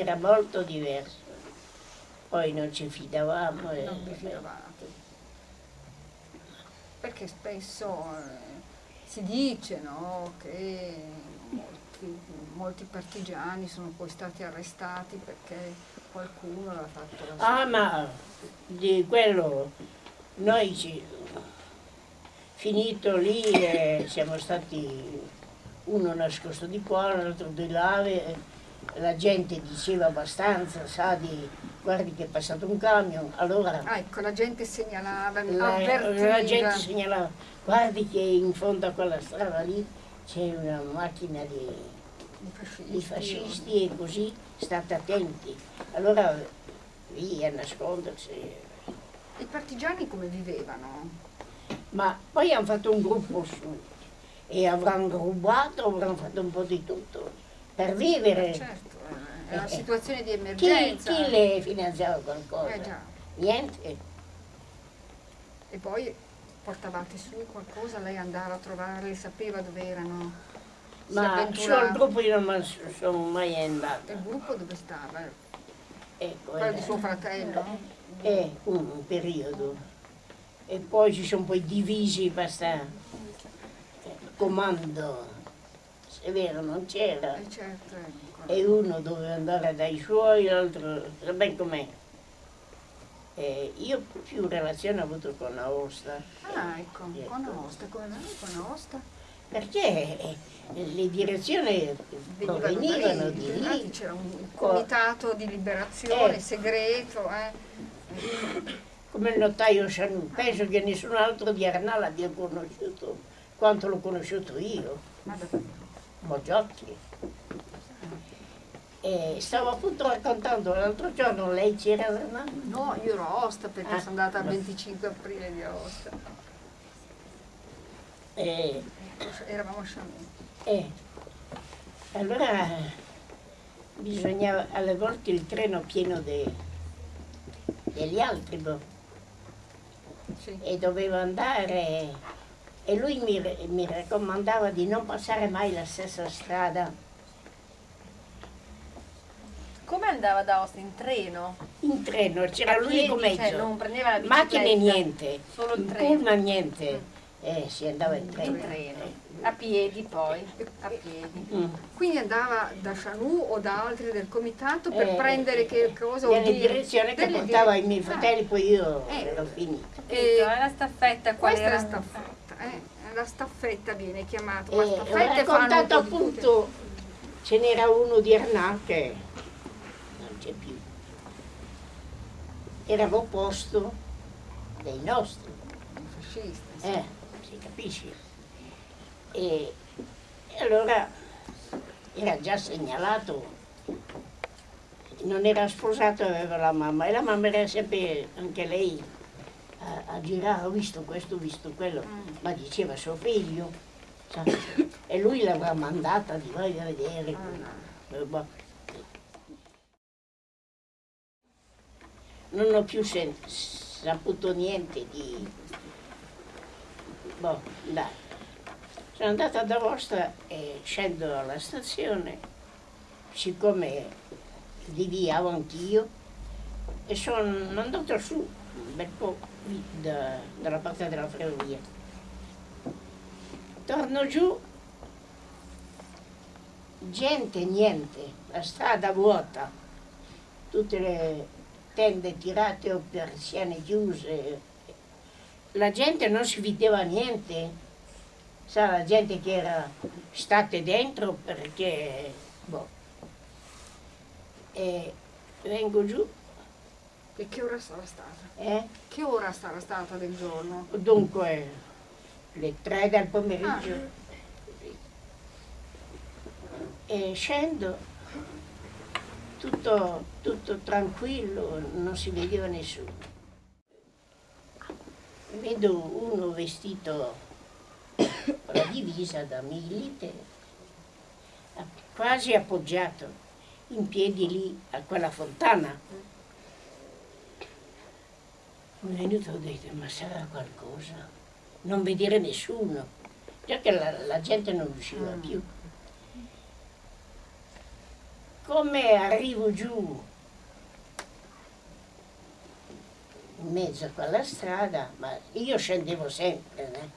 era molto diverso. Poi non ci fidavamo. Non vi fidavate. Perché spesso eh, si dice no, che molti, molti partigiani sono poi stati arrestati perché qualcuno aveva fatto la Ah, ma di quello noi ci, finito lì eh, siamo stati uno nascosto di qua, l'altro di là, e la gente diceva abbastanza, sa di guardi che è passato un camion, allora Ah, ecco, la gente segnalava, la, avvertiva. la gente segnalava, guardi che in fondo a quella strada lì c'è una macchina di, fascisti. di fascisti e così state attenti. Allora lì a nascondersi. I partigiani come vivevano? Ma poi hanno fatto un gruppo su e avranno rubato, avranno fatto un po' di tutto per vivere. Certo, eh, è una Eh, situazione di Chi, emergenza. chi le finanziava qualcosa? Eh. Niente. E poi portavate su qualcosa, lei andava a trovarli, sapeva dove erano. Ma avventurava. sul gruppo io non sono mai andata. Il gruppo dove stava? Ecco, Quello era- di suo fratello? È un, periodo. E poi ci sono poi divisi, basta eh, comando. È vero non c'era. Eh certo, ecco. E uno doveva andare dai suoi, l'altro, ben com'è. E io più relazione ho avuto con Aosta, Ah, ecco, Ecco. con Aosta, come mai con Aosta? perché eh, le direzioni Venivano provenivano da lì, di infatti lì. c'era un comitato di liberazione Eh. segreto, eh. come il notaio Chanù, penso che nessun altro di Arnal abbia conosciuto quanto l'ho conosciuto io, Moggiotti. E stavo appunto raccontando l'altro giorno, lei c'era Arnal? No, io ero a Aosta perché Ah, sono andata il no. 25 aprile di Aosta. E, Eravamo a e allora bisognava alle volte il treno pieno de- degli altri boh, Sì. e dovevo andare e lui mi, mi raccomandava di non passare mai la stessa strada Come andava da Aosta? In treno? in treno, c'era A l'unico mezzo. cioè, non prendeva la bicicletta? Macchine niente, Solo il in treno. pullman niente, eh, si andava in treno. In treno. A piedi poi, a piedi. Mm. Quindi andava da Chanou o da altri del comitato per Eh, prendere che cosa o Delle dire- direzioni che portava dire- i miei Ah, fratelli, poi io Eh. ero finita. È la staffetta qual Questa è la era? staffetta, eh? la staffetta viene chiamata, E ma ho fanno un raccontato appunto, ce n'era uno di Arnà che non c'è più. Era l'opposto dei nostri. I fascisti, sì. Eh, si capisce. E, e allora era già segnalato, non era sposato, aveva la mamma e la mamma era sempre anche lei a, a girare, ho visto questo, ho visto quello, Mm. ma diceva suo figlio, sa, e lui l'avrà mandata di vai a vedere. Ah. Eh. Non ho più saputo niente di... Boh, dai. Sono andata ad Aosta e scendo alla stazione, siccome liviavo anch'io, e sono andato su un bel po' vi- da- dalla parte della ferrovia. Torno giù, gente niente, la strada vuota, tutte le tende tirate o persiane chiuse. La gente non si vedeva niente, sa la gente che era state dentro perché boh. E vengo giù, E che ora sarà stata? eh? Che ora sarà stata del giorno? Dunque, le tre del pomeriggio. Ah. E scendo, tutto, tutto tranquillo, non si vedeva nessuno. Vedo uno vestito con la divisa da milite, quasi appoggiato in piedi lì a quella fontana. Venuto e ho detto, ma sarà qualcosa? Non vedere nessuno, già che la, la gente non usciva Mm. più. come arrivo giù in mezzo a quella strada, ma io scendevo sempre né,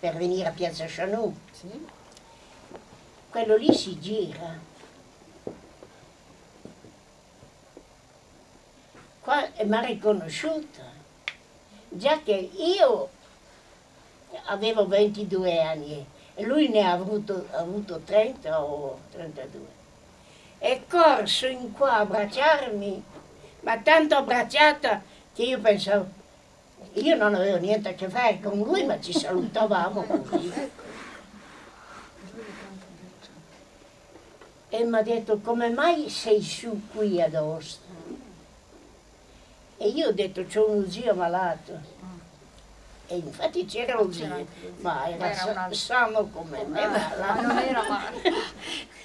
per venire a Piazza Chanù, Sì? quello lì si gira. Qua e mi ha riconosciuta, già che io avevo 22 anni e lui ne ha avuto, avuto 30 o 32. È corso in qua a abbracciarmi, ma tanto abbracciata che io pensavo, io non avevo niente a che fare con lui, ma ci salutavamo così. E mi ha detto, come mai sei su qui ad Aosta? E io ho detto, c'ho uno zio malato. E infatti c'era un zio, ma era, Era un altro. sano come me, Ah, ma non era male.